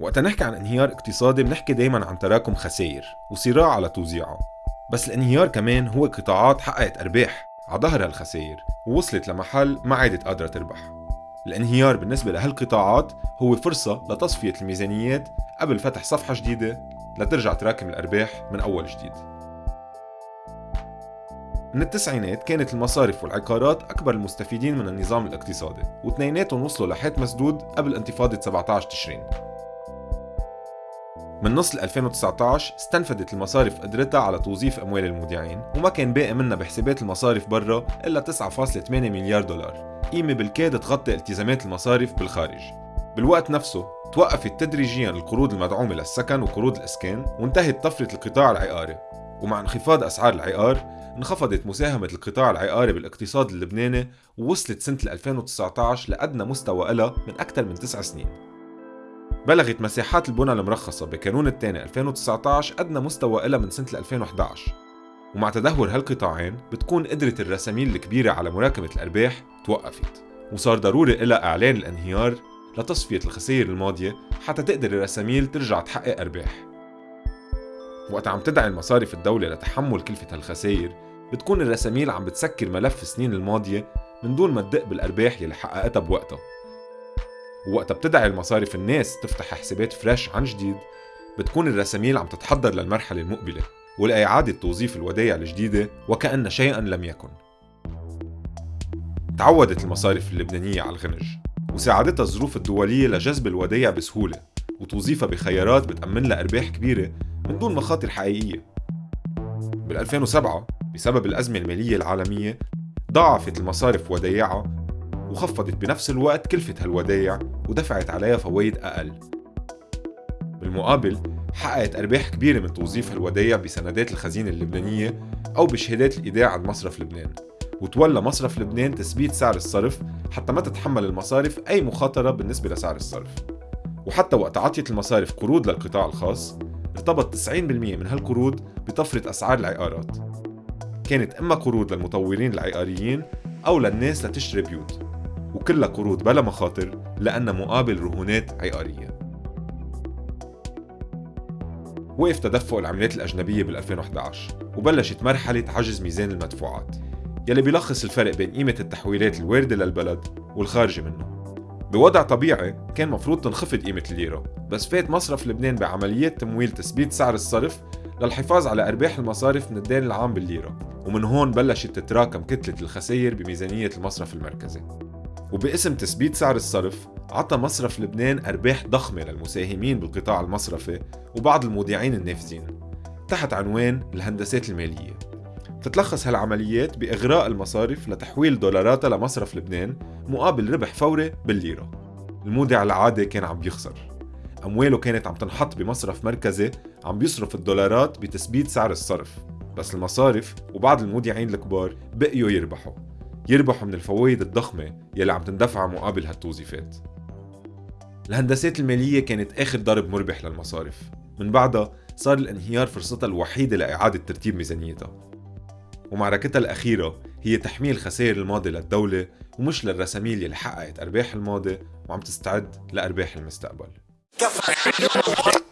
وقتا نحكي عن انهيار اقتصادي بنحكي دايما عن تراكم خسائر وصراع على توزيعها بس الانهيار كمان هو قطاعات حققت أرباح على ظهر هالخسائر ووصلت لمحل ما عادت قادرة تربح. الانهيار بالنسبة لهالقطاعات هو فرصة لتصفية الميزانيات قبل فتح صفحة جديدة لترجع تراكم الأرباح من أول جديد. من التسعينات كانت المصارف والعقارات أكبر المستفيدين من النظام الاقتصادي واثنيناتهم وصلوا لحيط مسدود قبل انتفاضة 17 تشرين. من نص 2019 استنفدت المصارف قدرتها على توظيف أموال المودعين وما كان باقي منها بحسابات المصارف برا إلا 9.8 مليار دولار. قيمة بالكاد تغطي التزامات المصارف بالخارج. بالوقت نفسه توقفت تدريجيا القروض المدعومة للسكن وقروض الإسكان وانتهت طفرة القطاع العقاري. ومع انخفاض أسعار العقار انخفضت مساهمة القطاع العقاري بالاقتصاد اللبناني ووصلت سنة 2019 لأدنى مستوى لها من أكثر من تسع سنين. بلغت مساحات البنى المرخصة بكانون الثاني 2019 أدنى مستوى لها من سنة 2011 ومع تدهور هالقطاعين بتكون قدرة الرساميل الكبيرة على مراكمة الأرباح توقفت وصار ضروري إلها إعلان الانهيار لتصفية الخسائر الماضية حتى تقدر الرساميل ترجع تحقق أرباح. وقت عم تدعي المصارف الدولة لتحمل كلفة هالخسائر بتكون الرساميل عم بتسكر ملف السنين الماضية من دون ما تدق بالأرباح يلي حققتها بوقتها. ووقتها بتدعي المصارف الناس تفتح حسابات فريش عن جديد بتكون الرساميل عم تتحضر للمرحلة المقبلة ولإعادة توظيف الودائع الجديدة وكأن شيئا لم يكن. تعودت المصارف اللبنانية على الغنج وساعدتها الظروف الدولية لجذب الودائع بسهولة وتوظيفها بخيارات بتأمن لها أرباح كبيرة من دون مخاطر حقيقية. بال 2007 بسبب الأزمة المالية العالمية ضاعفت المصارف ودايعها وخفضت بنفس الوقت كلفة هالودايع ودفعت عليها فوائد أقل. بالمقابل حققت أرباح كبيرة من توظيف هالودايع بسندات الخزينة اللبنانية أو بشهادات الإيداع عند مصرف لبنان. وتولى مصرف لبنان تثبيت سعر الصرف حتى ما تتحمل المصارف أي مخاطرة بالنسبة لسعر الصرف. وحتى وقت عطيت المصارف قروض للقطاع الخاص ارتبط 90% من هالقروض بطفرة أسعار العقارات. كانت إما قروض للمطورين العقاريين أو للناس لتشتري بيوت. وكلها قروض بلا مخاطر لأنها مقابل رهونات عقارية وقف تدفق العملات الأجنبية بال 2011 وبلشت مرحلة عجز ميزان المدفوعات يلي بيلخص الفرق بين قيمة التحويلات الواردة للبلد والخارجة منه. بوضع طبيعي كان مفروض تنخفض قيمة الليرة بس فات مصرف لبنان بعمليات تمويل تثبيت سعر الصرف للحفاظ على أرباح المصارف من الدين العام بالليرة ومن هون بلشت تتراكم كتلة الخسائر بميزانية المصرف المركزي. وباسم تثبيت سعر الصرف عطى مصرف لبنان أرباح ضخمة للمساهمين بالقطاع المصرفي وبعض المودعين النافذين تحت عنوان الهندسات المالية. تتلخص هالعمليات بإغراء المصارف لتحويل دولاراتها لمصرف لبنان مقابل ربح فوري بالليرة. المودع العادي كان عم بيخسر أمواله كانت عم تنحط بمصرف مركزي عم بيصرف الدولارات بتثبيت سعر الصرف بس المصارف وبعض المودعين الكبار بقيوا يربحوا. يربحوا من الفوائد الضخمة يلي عم تندفع مقابل هالتوظيفات. الهندسات المالية كانت آخر ضرب مربح للمصارف. من بعدها صار الانهيار فرصتها الوحيدة لإعادة ترتيب ميزانيتها. ومعركتها الأخيرة هي تحميل خسائر الماضي للدولة ومش للرساميل يلي حققت أرباح الماضي وعم تستعد لأرباح المستقبل.